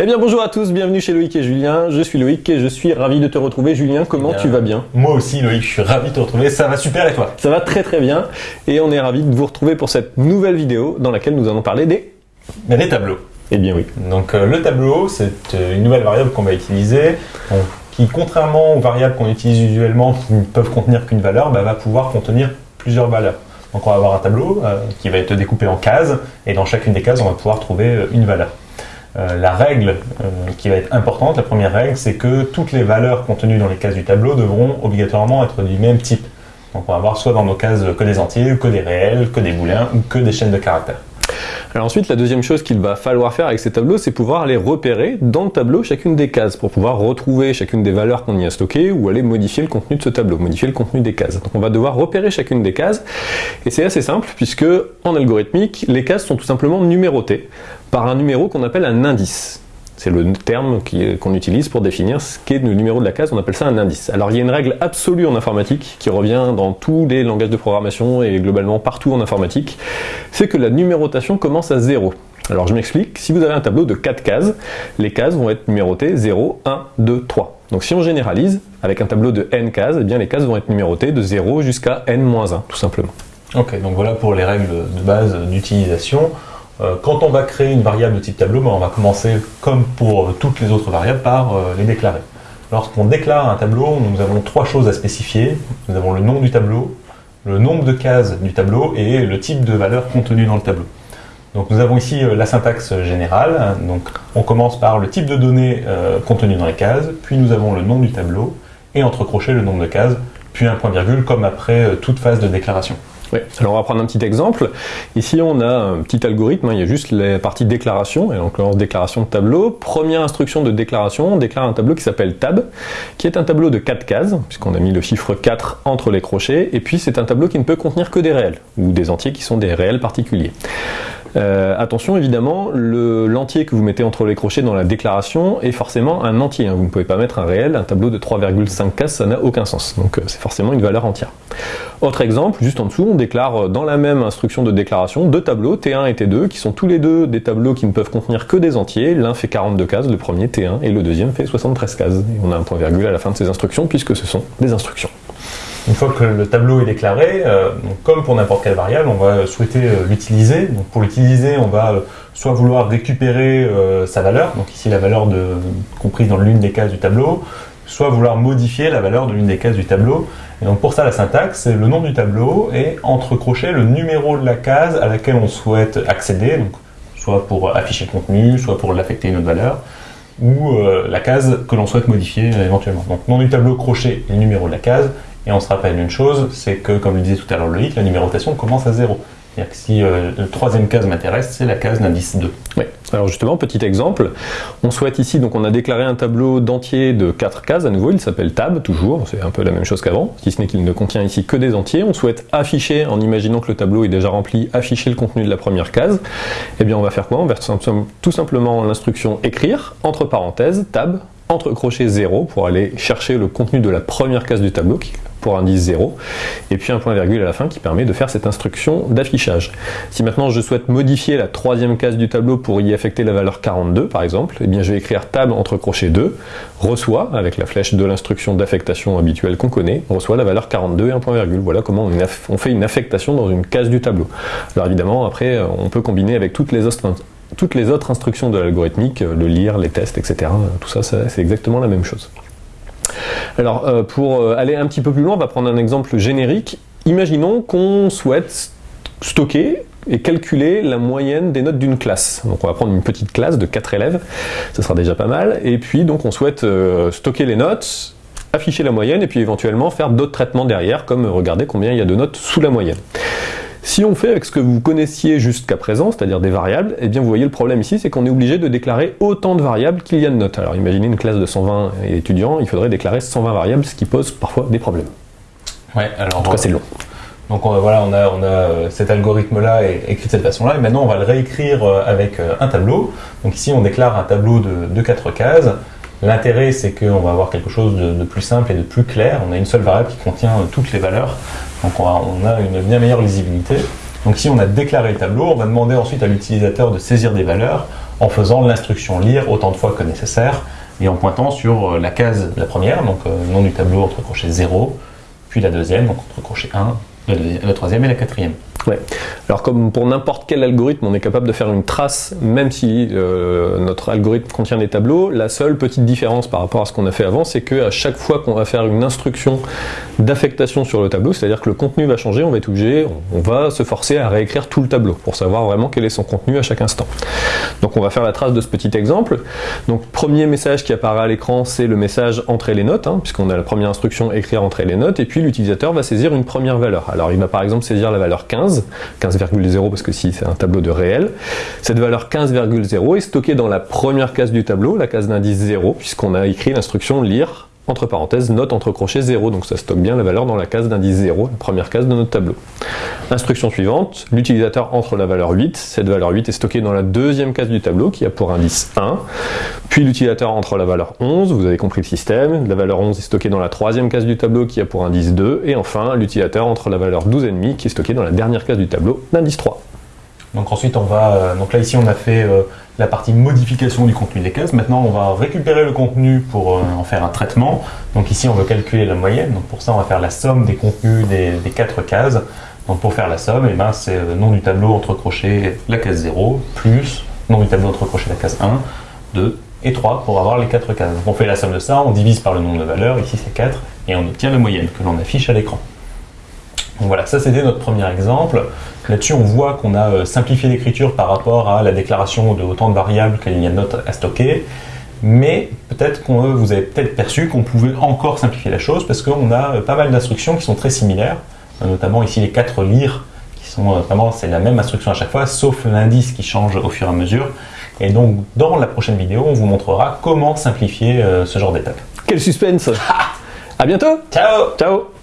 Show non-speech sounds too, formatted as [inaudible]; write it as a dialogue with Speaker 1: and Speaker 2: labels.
Speaker 1: Eh bien bonjour à tous, bienvenue chez Loïc et Julien. Je suis Loïc et je suis ravi de te retrouver. Julien, comment
Speaker 2: Bien.
Speaker 1: tu vas bien?
Speaker 2: Moi aussi, Loïc, je suis ravi de te retrouver. Ça va super et toi?
Speaker 1: Ça va très très bien et on est ravi de vous retrouver pour cette nouvelle vidéo dans laquelle nous allons parler des...
Speaker 2: Des tableaux.
Speaker 1: Eh bien oui.
Speaker 2: Donc euh, le tableau, c'est euh, une nouvelle variable qu'on va utiliser, qui contrairement aux variables qu'on utilise usuellement, qui ne peuvent contenir qu'une valeur, bah, va pouvoir contenir plusieurs valeurs. Donc on va avoir un tableau euh, qui va être découpé en cases, et dans chacune des cases, on va pouvoir trouver une valeur. Euh, la règle euh, qui va être importante, la première règle, c'est que toutes les valeurs contenues dans les cases du tableau devront obligatoirement être du même type. Donc on va avoir soit dans nos cases que des entiers, que des réels, que des boolins ou que des chaînes de caractères.
Speaker 1: Alors ensuite, la deuxième chose qu'il va falloir faire avec ces tableaux, c'est pouvoir aller repérer dans le tableau chacune des cases pour pouvoir retrouver chacune des valeurs qu'on y a stockées ou aller modifier le contenu de ce tableau, modifier le contenu des cases. On va devoir repérer chacune des cases et c'est assez simple puisque en algorithmique, les cases sont tout simplement numérotées par un numéro qu'on appelle un indice. C'est le terme qu'on utilise pour définir ce qu'est le numéro de la case, on appelle ça un indice. Alors il y a une règle absolue en informatique qui revient dans tous les langages de programmation et globalement partout en informatique, c'est que la numérotation commence à 0. Alors je m'explique, si vous avez un tableau de 4 cases, les cases vont être numérotées 0, 1, 2, 3. Donc si on généralise, avec un tableau de n cases, eh bien les cases vont être numérotées de 0 jusqu'à n-1, tout simplement.
Speaker 2: Ok, donc voilà pour les règles de base d'utilisation. Euh, quand on va créer une variable de type tableau, ben, on va commencer, comme pour euh, toutes les autres variables, par euh, les déclarer. Lorsqu'on déclare un tableau, nous avons trois choses à spécifier. Nous avons le nom du tableau, le nombre de cases du tableau et le type de valeur contenue dans le tableau. Donc nous avons ici la syntaxe générale. Donc on commence par le type de données euh, contenu dans les cases, puis nous avons le nom du tableau et entre crochets le nombre de cases, puis un point virgule comme après toute phase de déclaration.
Speaker 1: Oui. Alors on va prendre un petit exemple. Ici on a un petit algorithme, hein, il y a juste la partie déclaration, et donc l'occurrence déclaration de tableau. Première instruction de déclaration, on déclare un tableau qui s'appelle tab, qui est un tableau de 4 cases, puisqu'on a mis le chiffre 4 entre les crochets, et puis c'est un tableau qui ne peut contenir que des réels, ou des entiers qui sont des réels particuliers. Euh, attention évidemment, le- l'entier que vous mettez entre les crochets dans la déclaration est forcément un entier. hein. Vous ne pouvez pas mettre un réel, un tableau de 3,5 cases, ça n'a aucun sens. Donc euh, c'est forcément une valeur entière. Autre exemple, juste en dessous, on déclare euh, dans la même instruction de déclaration deux tableaux, T1 et T2, qui sont tous les deux des tableaux qui ne peuvent contenir que des entiers. L'un fait 42 cases, le premier T1, et le deuxième fait 73 cases. Et on a un point virgule à la fin de ces instructions, puisque ce sont des instructions.
Speaker 2: Une fois que le tableau est déclaré, euh, comme pour n'importe quelle variable, on va souhaiter euh, l'utiliser. Pour l'utiliser, on va euh, soit vouloir récupérer sa valeur, donc ici la valeur comprise dans l'une des cases du tableau, soit vouloir modifier la valeur de l'une des cases du tableau. Et donc pour ça, la syntaxe, c'est le nom du tableau et entre crochets le numéro de la case à laquelle on souhaite accéder, donc soit pour afficher le contenu, soit pour l'affecter une autre valeur, ou la case que l'on souhaite modifier éventuellement. Donc nom du tableau, crochet et numéro de la case. Et on se rappelle une chose, c'est que, comme le disait tout à l'heure Loïc, la numérotation commence à 0. C'est-à-dire que si euh, la troisième case m'intéresse, c'est la case d'indice 2.
Speaker 1: Oui. Alors justement, petit exemple, on souhaite ici, donc on a déclaré un tableau d'entiers de 4 cases, à nouveau, il s'appelle tab, toujours, c'est un peu la même chose qu'avant, si ce n'est qu'il ne contient ici que des entiers. On souhaite afficher, en imaginant que le tableau est déjà rempli, afficher le contenu de la première case. Eh bien on va faire quoi? On va tout simplement- l'instruction écrire, entre parenthèses, tab, entre crochets 0, pour aller chercher le contenu de la première case du tableau, pour indice 0, et puis un point virgule à la fin qui permet de faire cette instruction d'affichage. Si maintenant je souhaite modifier la troisième case du tableau pour y affecter la valeur 42 par exemple, eh bien je vais écrire tab entre crochets 2, reçoit, avec la flèche de l'instruction d'affectation habituelle qu'on connaît, reçoit la valeur 42 et un point virgule. Voilà comment on, fait une affectation dans une case du tableau. Alors évidemment, après, euh, on peut combiner avec toutes les autres, toutes les autres instructions de l'algorithmique, euh, le lire, les tests, etc. Tout ça, c'est exactement la même chose. Alors, euh, pour euh, aller un petit peu plus loin, on va prendre un exemple générique. Imaginons qu'on souhaite stocker et calculer la moyenne des notes d'une classe. Donc on va prendre une petite classe de 4 élèves, ce sera déjà pas mal, et puis donc on souhaite euh, stocker les notes, afficher la moyenne, et puis éventuellement faire d'autres traitements derrière, comme regarder combien il y a de notes sous la moyenne. Si on fait avec ce que vous connaissiez jusqu'à présent, c'est-à-dire des variables, eh bien vous voyez le problème ici, c'est qu'on est obligé de déclarer autant de variables qu'il y a de notes. Alors imaginez une classe de 120 étudiants, il faudrait déclarer 120 variables, ce qui pose parfois des problèmes.
Speaker 2: Ouais, alors
Speaker 1: En tout cas c'est long.
Speaker 2: Donc on, voilà, on a, on a euh, cet algorithme-là écrit de cette façon-là, et maintenant on va le réécrire euh, avec euh, un tableau. Donc ici on déclare un tableau de, de 4 cases. L'intérêt c'est qu'on va avoir quelque chose de, de plus simple et de plus clair. On a une seule variable qui contient euh, toutes les valeurs, donc on a, une bien meilleure lisibilité. Donc ici on a déclaré le tableau, on va demander ensuite à l'utilisateur de saisir des valeurs en faisant l'instruction lire autant de fois que nécessaire et en pointant sur la case, la première, donc le nom du tableau entre crochets 0, puis la deuxième, donc entre crochet 1, la troisième et la quatrième.
Speaker 1: Alors comme pour n'importe quel algorithme, on est capable de faire une trace, même si euh, notre algorithme contient des tableaux. La seule petite différence par rapport à ce qu'on a fait avant, c'est qu'à chaque fois qu'on va faire une instruction d'affectation sur le tableau, c'est-à-dire que le contenu va changer, on va être obligé, on va se forcer à réécrire tout le tableau pour savoir vraiment quel est son contenu à chaque instant. Donc on va faire la trace de ce petit exemple. Donc premier message qui apparaît à l'écran, c'est le message entrer les notes, hein, puisqu'on a la première instruction écrire entrer les notes, et puis l'utilisateur va saisir une première valeur. Alors il va par exemple saisir la valeur 15, 15,0 parce que si c'est un tableau de réel. Cette valeur 15,0 est stockée dans la première case du tableau, la case d'indice 0, puisqu'on a écrit l'instruction lire entre parenthèses, note entre crochets 0, donc ça stocke bien la valeur dans la case d'indice 0, la première case de notre tableau. Instruction suivante, l'utilisateur entre la valeur 8, cette valeur 8 est stockée dans la deuxième case du tableau qui a pour indice 1, puis l'utilisateur entre la valeur 11, vous avez compris le système, la valeur 11 est stockée dans la troisième case du tableau qui a pour indice 2, et enfin l'utilisateur entre la valeur 12,5 qui est stockée dans la dernière case du tableau d'indice 3.
Speaker 2: Donc ensuite on va, euh, donc là ici on a fait euh, la partie modification du contenu des cases. Maintenant on va récupérer le contenu pour euh, en faire un traitement. Donc ici on veut calculer la moyenne, donc pour ça on va faire la somme des contenus des, quatre cases. Donc pour faire la somme, eh ben, c'est le nom du tableau entre crochets la case 0 plus nom du tableau entre crochets la case 1, 2 et 3 pour avoir les quatre cases. Donc on fait la somme de ça, on divise par le nombre de valeurs, ici c'est 4, et on obtient la moyenne que l'on affiche à l'écran. Donc voilà, ça c'était notre premier exemple. Là-dessus, on voit qu'on a euh, simplifié l'écriture par rapport à la déclaration de autant de variables qu'il y a de notes à stocker. Mais peut-être qu'on euh, vous avez peut-être perçu qu'on pouvait encore simplifier la chose parce qu'on a euh, pas mal d'instructions qui sont très similaires, notamment ici les quatre lire qui sont vraiment c'est la même instruction à chaque fois, sauf l'indice qui change au fur et à mesure. Et donc dans la prochaine vidéo, on vous montrera comment simplifier ce genre d'étapes.
Speaker 1: Quel suspense [laughs] À bientôt
Speaker 2: Ciao
Speaker 1: Ciao